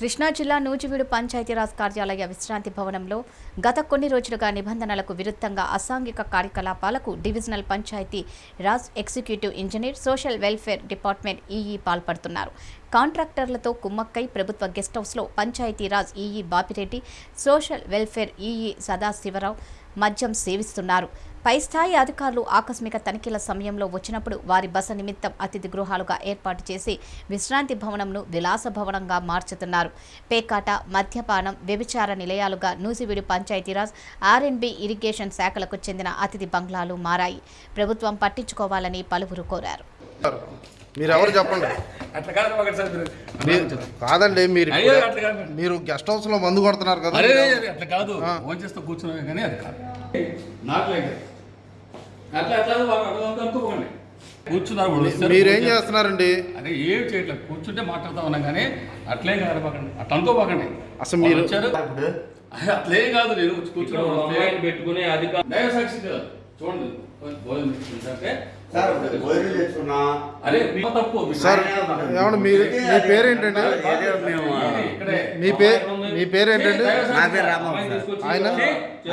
కృష్ణా జిల్లా నూజివీడు పంచాయతీరాజ్ కార్యాలయ విశ్రాంతి భవనంలో గత కొన్ని రోజులుగా నిబంధనలకు విరుద్ధంగా అసాంఘిక కార్యకలాపాలకు divisional Panchayati Raj executive engineer social welfare department EE పాల్పడుతున్నారు. కాంట్రాక్టర్లతో కుమ్మక్కై ప్రభుత్వ గెస్ట్ హౌస్లో Panchayati Raj EE Bapireddy social welfare EE Sadasivarao మద్యం సేవిస్తున్నారు. పై స్థాయి అధికారులు ఆకస్మిక తనిఖీల సమయంలో వచ్చినప్పుడు వారి బస నిమిత్తం అతిథి గృహాలుగా ఏర్పాటు చేసి విశ్రాంతి భవనంను విలాస భవనంగా మార్చుతున్నారు. పేకాట మద్యపానం వ్యభిచార నిలయాలుగా Nuzvid Panchayati Raj R N B irrigation శాఖలకు చెందిన అతిథి బంగ్లాలు మారాయి. ప్రభుత్వం పట్టించుకోవాలని పలువురు కోరారు. మీరు ఎవరు చెప్పండి? అట్లా కాదు ఒకటి సార్ మీరు మీరు కాదండి మీరు అయ్యో ఇప్పుడు- అట్లా కాదు. మీరు గెస్ట్ హౌస్లో మందు కొడుతున్నారు కదా అట్లా కాదు. ఫోన్ చేస్తూ కూర్చున్నాం కానీ అది కాదు. అట్లా అట్లా అనుకోకండి. కూర్చున్నారు మీరేం చేస్తున్నారండి? అరే ఏం చేయట్లేదు కూర్చుంటే మాట్లాడుతా ఉన్నాం కానీ అట్లేం కాదు పకండి అట్లా అనుకోపకండి అసలు మీరు- వచ్చారు. అట్లేం కాదు నేను కూర్చున్నాను. పెట్టుకుని సాక్షి కదా చూడండి భోజనం అరే మీ తప్పు సార్ పేరేంటండి? ఏదో మేము ఇక్కడే మీ పేరు మీ పేరేంటండి? నా పేరు రామబాబు అమ్మాయిని సార్. తీసుకొచ్చి ఆయన?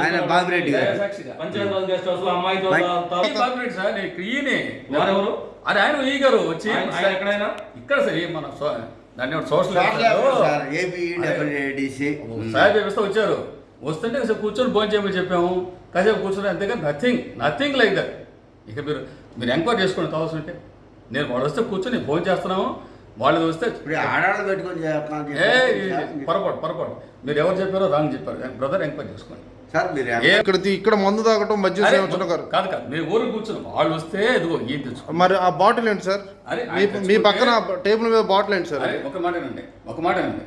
ఆయన బాబిరెడ్డి గారు. Panchayati guest house Babureddy sir నేను ఇక్కడ ఈయనే వారెవరు? అరే ఆయన ఈ గారు వచ్చి ఆయన- ఎక్కడైనా? ఇక్కడ సార్ మన దాన్ని సోషల్ సార్ ఏపీ డబ్ల్యూడిసి వచ్చారు. వస్తుంటే కాసేపు కూర్చొని భోజనం చేయమని చెప్పాము. కాసేపు కూర్చొని అంతేగా నథింగ్ నథింగ్ లైక్ దట్ ఇక మీరు మీరు ఎంక్వైరీ చేసుకోండి కావాల్సి ఉంటే. నేను వాళ్ళు వస్తే కూర్చొని భోజనం చేస్తున్నాము. వాళ్ళు వస్తే ఆడాళ్ళు పెట్టుకొని చేస్తున్నాను ఏ. పొరపాటు పొరపాటు. మీరు ఎవరు చెప్పారో రాంగ్ చెప్పారు. బ్రదర్ ఎంక్వైరీ చేసుకోండి. సార్ మీరు ఇక్కడ ఇక్కడ మందు తాగటం గారు కాదు కాదు. మీరు ఊరు కూర్చున్నాం. వాళ్ళు వస్తే ఇదిగో ఏం తెచ్చుకో మరి ఆ బాటిల్ ఏంటి సార్? అరే, మీ పక్కన టేబుల్ మీద బాటిల్ ఏంటి సార్? ఒక మాటనండి ఒక మాటనండి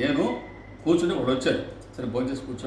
నేను కూర్చుని వాళ్ళు వచ్చారు. సరే భోజనం చేసి కూర్చొని